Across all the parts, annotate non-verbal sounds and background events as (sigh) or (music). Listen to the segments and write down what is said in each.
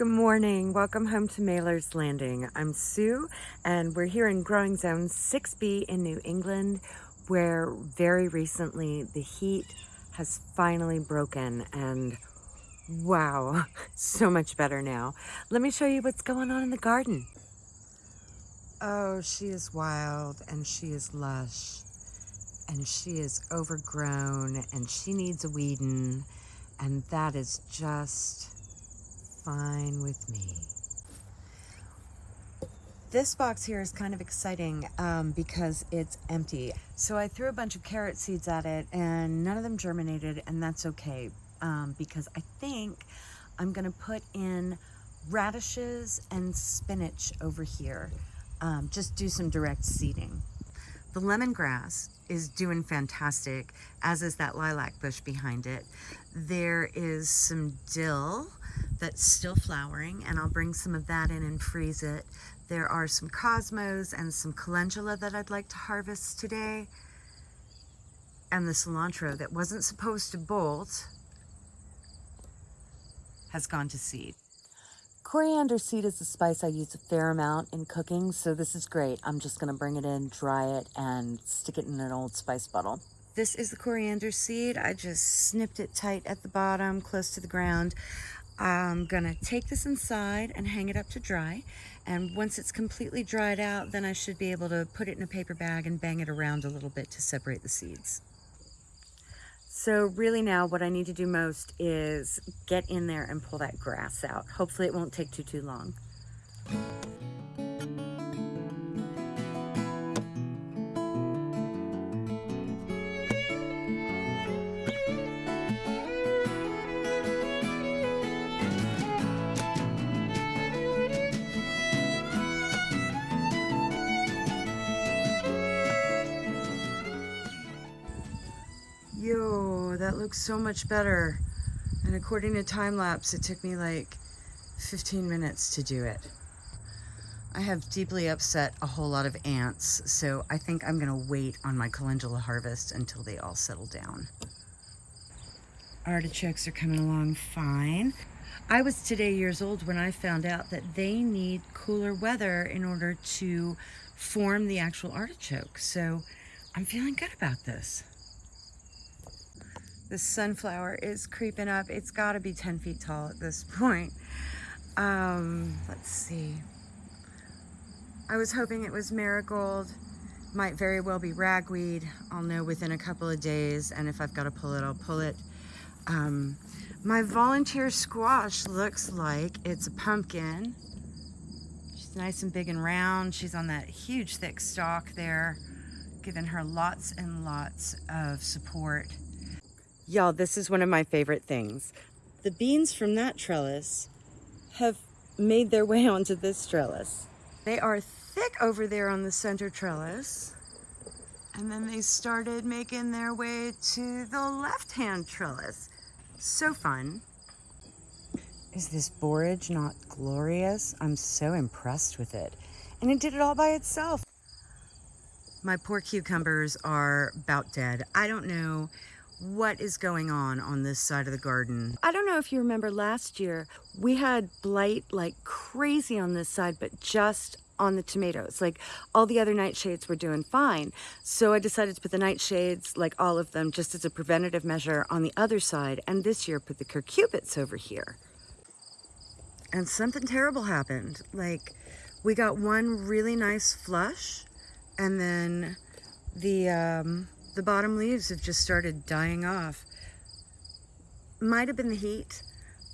Good morning. Welcome home to Mailer's Landing. I'm Sue and we're here in growing zone 6B in New England where very recently the heat has finally broken and wow, (laughs) so much better now. Let me show you what's going on in the garden. Oh, she is wild and she is lush and she is overgrown and she needs a weeding and that is just fine with me. This box here is kind of exciting um, because it's empty. So I threw a bunch of carrot seeds at it and none of them germinated and that's okay um, because I think I'm gonna put in radishes and spinach over here. Um, just do some direct seeding. The lemongrass is doing fantastic, as is that lilac bush behind it. There is some dill that's still flowering and I'll bring some of that in and freeze it. There are some cosmos and some calendula that I'd like to harvest today. And the cilantro that wasn't supposed to bolt has gone to seed. Coriander seed is a spice I use a fair amount in cooking, so this is great. I'm just gonna bring it in, dry it, and stick it in an old spice bottle. This is the coriander seed. I just snipped it tight at the bottom, close to the ground. I'm gonna take this inside and hang it up to dry. And once it's completely dried out, then I should be able to put it in a paper bag and bang it around a little bit to separate the seeds. So really now what I need to do most is get in there and pull that grass out. Hopefully it won't take too, too long. Looks so much better. And according to time lapse, it took me like 15 minutes to do it. I have deeply upset a whole lot of ants, so I think I'm gonna wait on my calendula harvest until they all settle down. Artichokes are coming along fine. I was today years old when I found out that they need cooler weather in order to form the actual artichoke. So I'm feeling good about this. The sunflower is creeping up. It's got to be 10 feet tall at this (laughs) point. Um, let's see. I was hoping it was marigold. Might very well be ragweed. I'll know within a couple of days, and if I've got to pull it, I'll pull it. Um, my volunteer squash looks like it's a pumpkin. She's nice and big and round. She's on that huge thick stalk there, giving her lots and lots of support. Y'all, this is one of my favorite things. The beans from that trellis have made their way (laughs) onto this trellis. They are thick over there on the center trellis. And then they started making their way to the left-hand trellis. So fun. Is this borage not glorious? I'm so impressed with it. And it did it all by itself. My poor cucumbers are about dead. I don't know what is going on on this side of the garden. I don't know if you remember last year, we had blight like crazy on this side, but just on the tomatoes. Like all the other nightshades were doing fine. So I decided to put the nightshades, like all of them, just as a preventative measure on the other side. And this year put the cucurbits over here. And something terrible happened. Like we got one really nice flush and then the, um, the bottom leaves have just started dying off. Might have been the heat,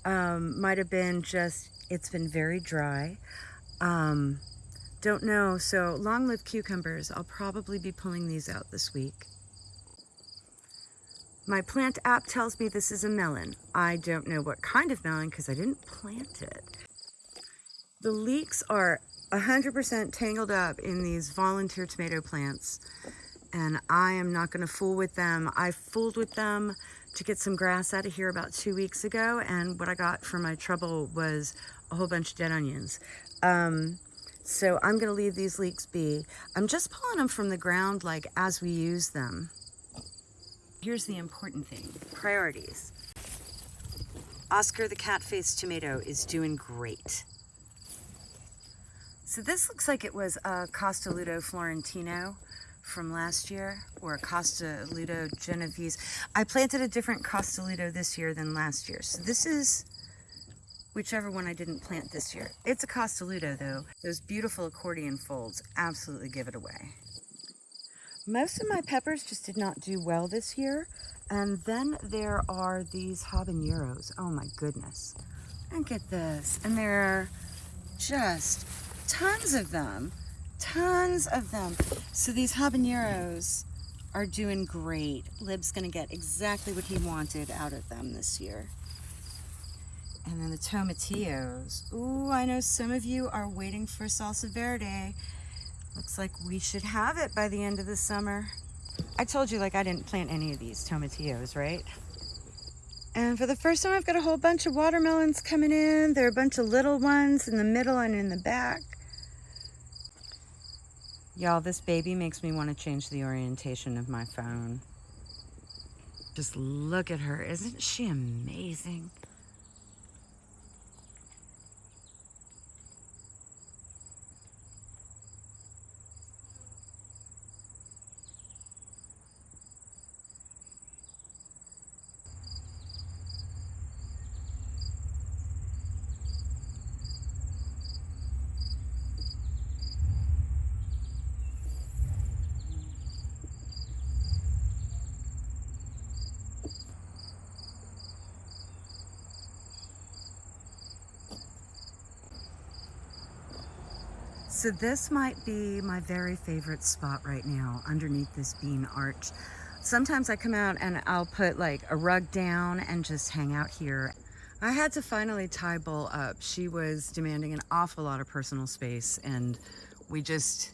um, might have been just, it's been very dry. Um, don't know, so long live cucumbers, I'll probably be pulling these out this week. My plant app tells me this is a melon. I don't know what kind of melon because I didn't plant it. The leeks are 100% tangled up in these volunteer tomato plants and I am not going to fool with them. I fooled with them to get some grass out of here about two weeks ago, and what I got for my trouble was a whole bunch of dead onions. Um, so I'm going to leave these leeks be. I'm just pulling them from the ground like as we use them. Here's the important thing, priorities. Oscar the cat-faced tomato is doing great. So this looks like it was a Costoluto Florentino from last year or a Costoluto Genovese. I planted a different Costoluto this year than last year. So this is whichever one I didn't plant this year. It's a Costoluto though. Those beautiful accordion folds absolutely give it away. Most of my peppers just did not do well this year. And then there are these habaneros. Oh my goodness. And get this. And there are just tons of them. Tons of them. So these habaneros are doing great. Lib's gonna get exactly what he wanted out of them this year. And then the tomatillos. Ooh, I know some of you are waiting for salsa verde. Looks like we should have it by the end of the summer. I told you like I didn't plant any of these tomatillos, right? And for the first time, I've got a whole bunch of watermelons coming in. There are a bunch of little ones in the middle and in the back. Y'all, this baby makes me want to change the orientation of my phone. Just look at her. Isn't she amazing? So this might be my very favorite spot right now underneath this bean arch. Sometimes I come out and I'll put like a rug down and just hang out here. I had to finally tie Bull up. She was demanding an awful lot of personal space and we just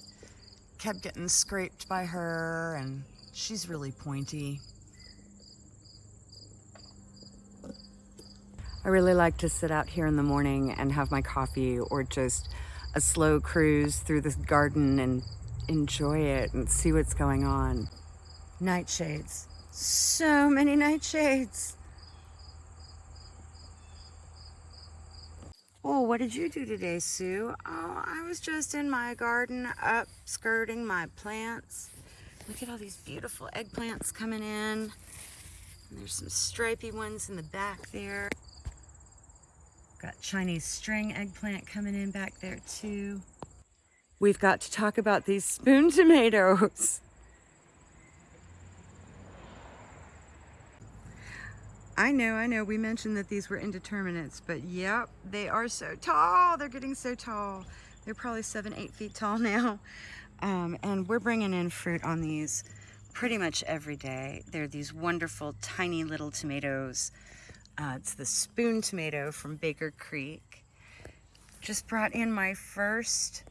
kept getting scraped by her and she's really pointy. I really like to sit out here in the morning and have my coffee or just a slow cruise through this garden and enjoy it and see what's going on. Nightshades. So many nightshades. Oh, what did you do today, Sue? Oh, I was just in my garden up skirting my plants. Look at all these beautiful eggplants coming in. And there's some stripy ones in the back there. Got Chinese string eggplant coming in back there too. We've got to talk about these spoon tomatoes. I know, I know, we mentioned that these were indeterminates, but yep, they are so tall. They're getting so tall. They're probably seven, eight feet tall (laughs) now. Um, and we're bringing in fruit on these pretty much every day. They're these wonderful, tiny little tomatoes uh, it's the spoon tomato from Baker Creek. Just brought in my first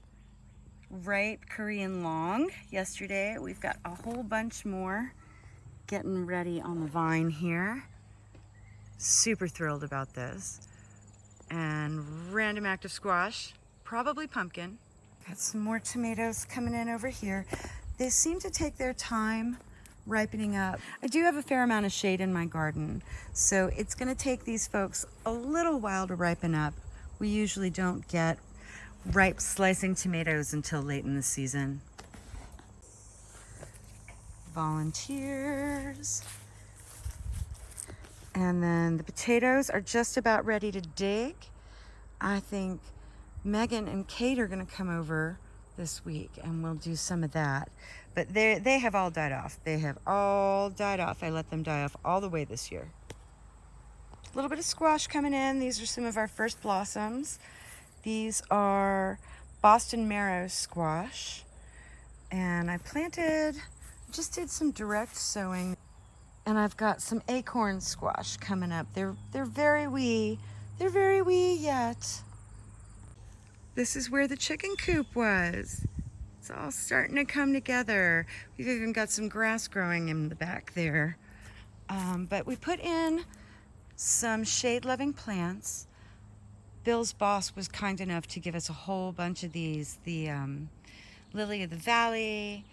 ripe Korean long yesterday. We've got a whole bunch more getting ready on the vine here. Super thrilled about this. And random active squash, probably pumpkin. Got some more tomatoes coming in over here. They seem to take their time ripening up. I do have a fair amount of shade in my garden, so it's gonna take these folks a little while to ripen up. We usually don't get ripe slicing tomatoes until late in the season. Volunteers. And then the potatoes are just about ready to dig. I think Megan and Kate are gonna come over this week and we'll do some of that. But they they have all died off. They have all died off. I let them die off all the way this year. A little bit of squash coming in. These are some of our first blossoms. These are Boston marrow squash. And I planted, just did some direct sowing. And I've got some acorn squash coming up. They're, they're very wee. They're very wee yet. This is where the chicken coop was. It's all starting to come together. We've even got some grass growing in the back there. Um, but we put in some shade-loving plants. Bill's boss was kind enough to give us a whole bunch of these. The um, Lily of the Valley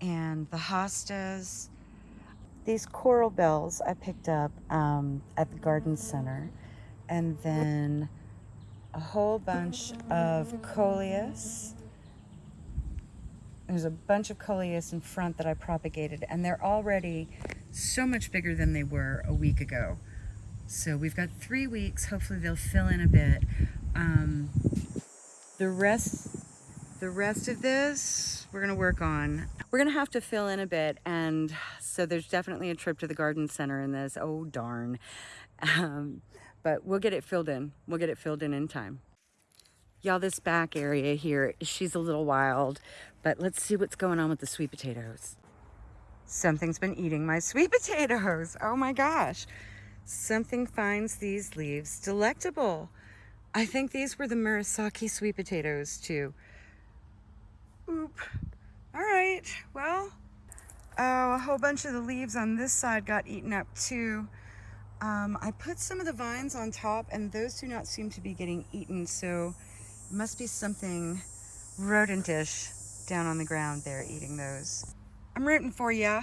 and the hostas. These coral bells I picked up um, at the garden center. and then a whole bunch of coleus. There's a bunch of coleus in front that I propagated, and they're already so much bigger than they were a week ago. So we've got three weeks. Hopefully they'll fill in a bit. Um, the rest, the rest of this, we're gonna work on. We're gonna have to fill in a bit, and so there's definitely a trip to the garden center in this. Oh darn! Um, but we'll get it filled in. We'll get it filled in in time. Y'all, this back area here, she's a little wild, but let's see what's going on with the sweet potatoes. Something's been eating my sweet (laughs) potatoes. Oh my gosh. Something finds these leaves delectable. I think these were the Murasaki sweet potatoes too. Oop. All right, well, oh, a whole bunch of the leaves on this side got eaten up too. Um, I put some of the vines on top and those do not seem to be getting eaten, so must be something rodentish down on the ground there eating those. I'm rooting for ya.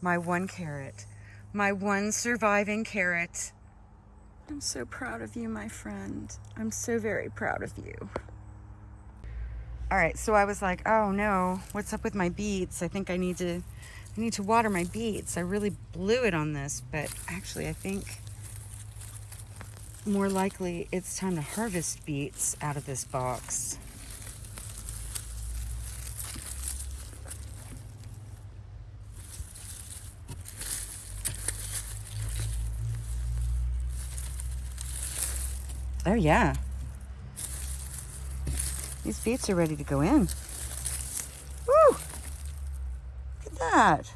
My one carrot, my one surviving carrot. I'm so proud of you, my friend. I'm so very proud of you. All right, so I was like, oh no, what's up with my beets? I think I need to, I need to water my beets. I really blew it on this, but actually I think more likely it's time to harvest beets out of this box. Oh yeah. These beets are ready to go in. Woo! Look at that.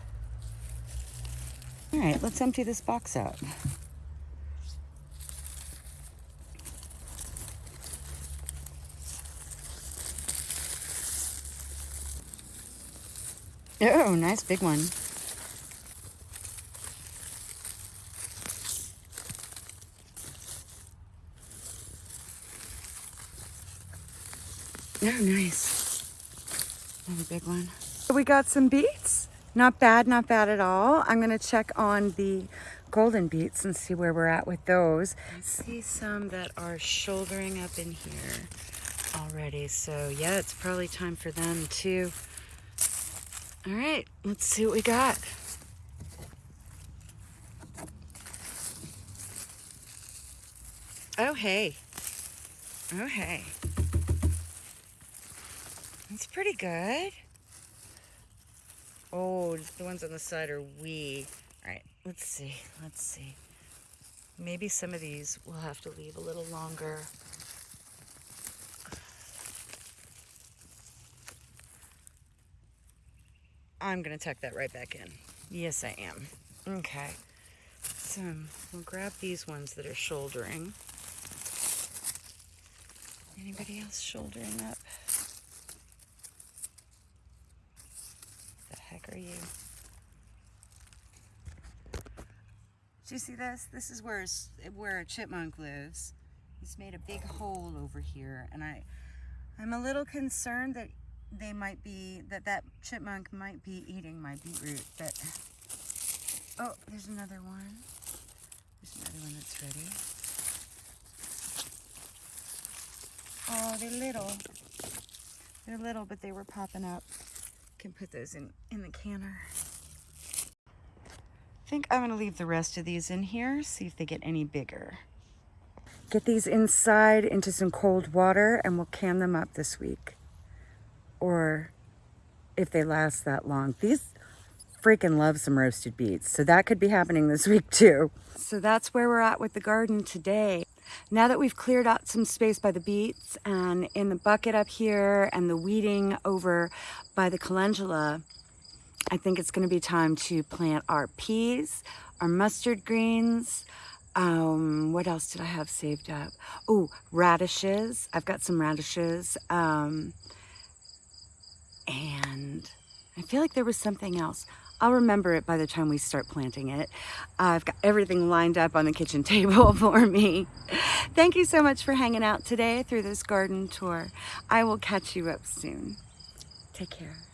All right, let's empty this box out. Oh, nice big one. Oh, nice. Another big one. We got some beets. Not bad, not bad at all. I'm gonna check on the golden beets and see where we're at with those. I see some that are shouldering up in here already. So yeah, it's probably time for them too. All right, let's see what we got. Oh, hey. Oh, hey. It's pretty good. Oh, the ones on the side are wee. All right, let's see. Let's see. Maybe some of these we'll have to leave a little longer. I'm going to tuck that right back in. Yes, I am. Okay. So we'll grab these ones that are shouldering. Anybody else shouldering up? The heck are you? Do you see this? This is where, where a chipmunk lives. He's made a big hole over here and I, I'm a little concerned that they might be, that that chipmunk might be eating my beetroot, but, oh, there's another one. There's another one that's ready. Oh, they're little. They're little, but they were popping up can put those in, in the canner. I think I'm gonna leave the rest of these in here, see if they get any bigger. Get these inside into some cold water and we'll can them up this week. Or if they last that long. These freaking love some roasted beets. So that could be happening this (laughs) week too. So that's where we're at with the garden today. Now that we've cleared out some space by the beets and in the bucket up here and the weeding over by the calendula, I think it's going to be time to plant our peas, our mustard greens, um, what else did I have saved up? Oh, radishes. I've got some radishes. Um, and I feel like there was something else. I'll remember it by the time we start planting it. I've got everything lined up on the kitchen (laughs) table for me. Thank you so much for hanging out today through this garden tour. I will catch you up soon. Take care.